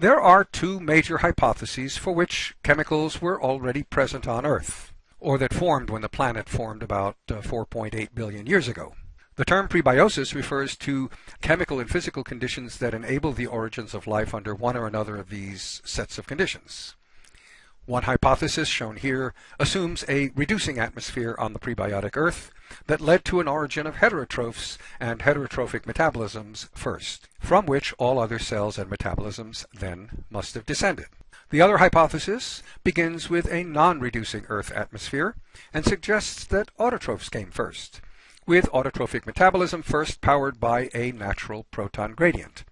There are two major hypotheses for which chemicals were already present on Earth, or that formed when the planet formed about uh, 4.8 billion years ago. The term prebiosis refers to chemical and physical conditions that enable the origins of life under one or another of these sets of conditions. One hypothesis, shown here, assumes a reducing atmosphere on the prebiotic Earth that led to an origin of heterotrophs and heterotrophic metabolisms first, from which all other cells and metabolisms then must have descended. The other hypothesis begins with a non-reducing Earth atmosphere and suggests that autotrophs came first, with autotrophic metabolism first powered by a natural proton gradient.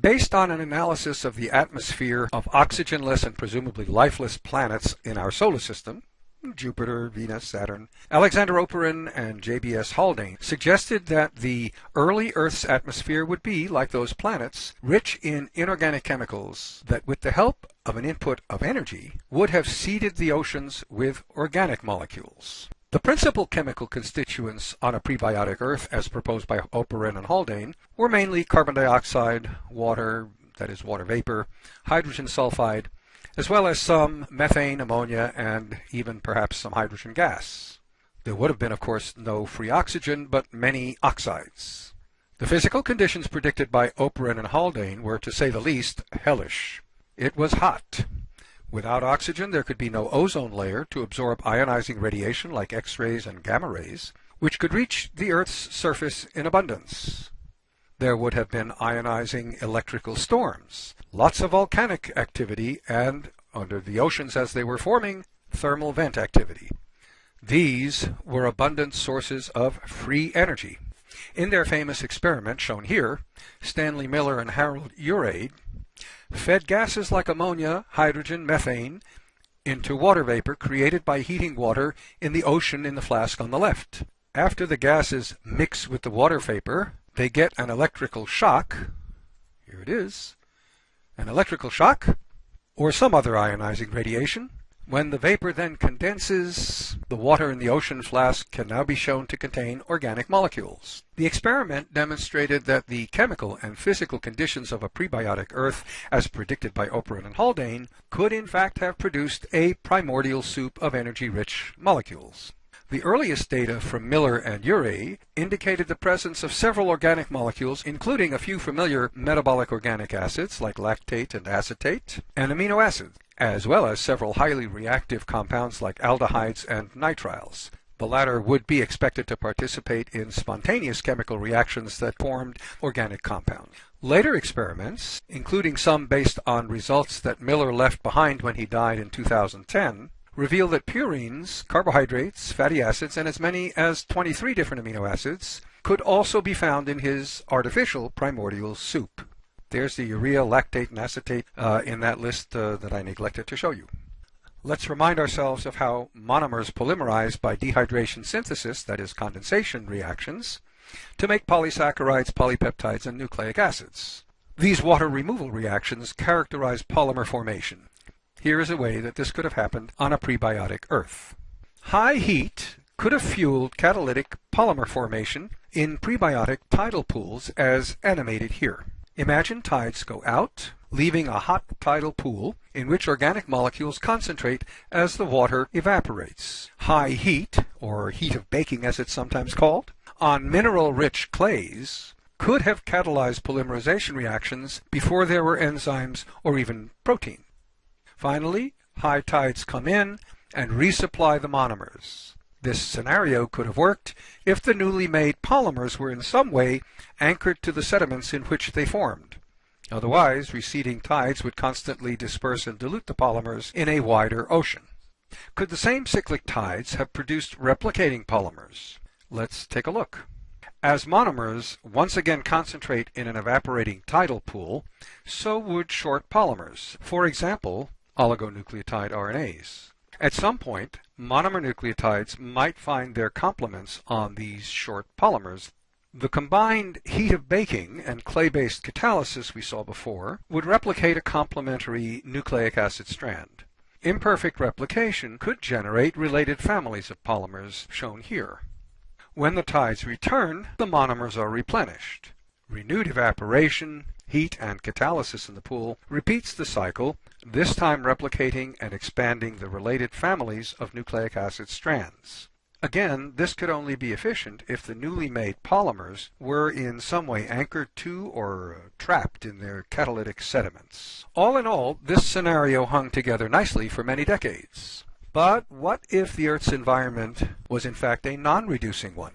Based on an analysis of the atmosphere of oxygenless and presumably lifeless planets in our solar system, Jupiter, Venus, Saturn, Alexander Oparin and J.B.S. Haldane suggested that the early Earth's atmosphere would be, like those planets, rich in inorganic chemicals that with the help of an input of energy would have seeded the oceans with organic molecules. The principal chemical constituents on a prebiotic Earth, as proposed by Oparin and Haldane, were mainly carbon dioxide, water, that is water vapor, hydrogen sulfide, as well as some methane, ammonia, and even perhaps some hydrogen gas. There would have been, of course, no free oxygen, but many oxides. The physical conditions predicted by Oparin and Haldane were, to say the least, hellish. It was hot. Without oxygen, there could be no ozone layer to absorb ionizing radiation like X-rays and gamma rays, which could reach the Earth's surface in abundance. There would have been ionizing electrical storms, lots of volcanic activity, and, under the oceans as they were forming, thermal vent activity. These were abundant sources of free energy. In their famous experiment shown here, Stanley Miller and Harold Urey fed gases like ammonia, hydrogen, methane into water vapor created by heating water in the ocean in the flask on the left. After the gases mix with the water vapor, they get an electrical shock. Here it is. An electrical shock or some other ionizing radiation when the vapor then condenses, the water in the ocean flask can now be shown to contain organic molecules. The experiment demonstrated that the chemical and physical conditions of a prebiotic Earth, as predicted by Oparin and Haldane, could in fact have produced a primordial soup of energy-rich molecules. The earliest data from Miller and Urey indicated the presence of several organic molecules, including a few familiar metabolic organic acids like lactate and acetate, and amino acids as well as several highly reactive compounds like aldehydes and nitriles. The latter would be expected to participate in spontaneous chemical reactions that formed organic compounds. Later experiments, including some based on results that Miller left behind when he died in 2010, reveal that purines, carbohydrates, fatty acids, and as many as 23 different amino acids could also be found in his artificial primordial soup. There's the urea, lactate, and acetate uh, in that list uh, that I neglected to show you. Let's remind ourselves of how monomers polymerize by dehydration synthesis, that is condensation reactions, to make polysaccharides, polypeptides, and nucleic acids. These water removal reactions characterize polymer formation. Here is a way that this could have happened on a prebiotic Earth. High heat could have fueled catalytic polymer formation in prebiotic tidal pools as animated here. Imagine tides go out, leaving a hot tidal pool in which organic molecules concentrate as the water evaporates. High heat, or heat of baking as it's sometimes called, on mineral-rich clays could have catalyzed polymerization reactions before there were enzymes or even protein. Finally, high tides come in and resupply the monomers. This scenario could have worked if the newly made polymers were in some way anchored to the sediments in which they formed. Otherwise, receding tides would constantly disperse and dilute the polymers in a wider ocean. Could the same cyclic tides have produced replicating polymers? Let's take a look. As monomers once again concentrate in an evaporating tidal pool, so would short polymers, for example, oligonucleotide RNAs. At some point, monomer nucleotides might find their complements on these short polymers. The combined heat of baking and clay-based catalysis we saw before would replicate a complementary nucleic acid strand. Imperfect replication could generate related families of polymers shown here. When the tides return, the monomers are replenished. Renewed evaporation, heat, and catalysis in the pool repeats the cycle, this time replicating and expanding the related families of nucleic acid strands. Again, this could only be efficient if the newly made polymers were in some way anchored to or trapped in their catalytic sediments. All in all, this scenario hung together nicely for many decades. But what if the Earth's environment was in fact a non-reducing one?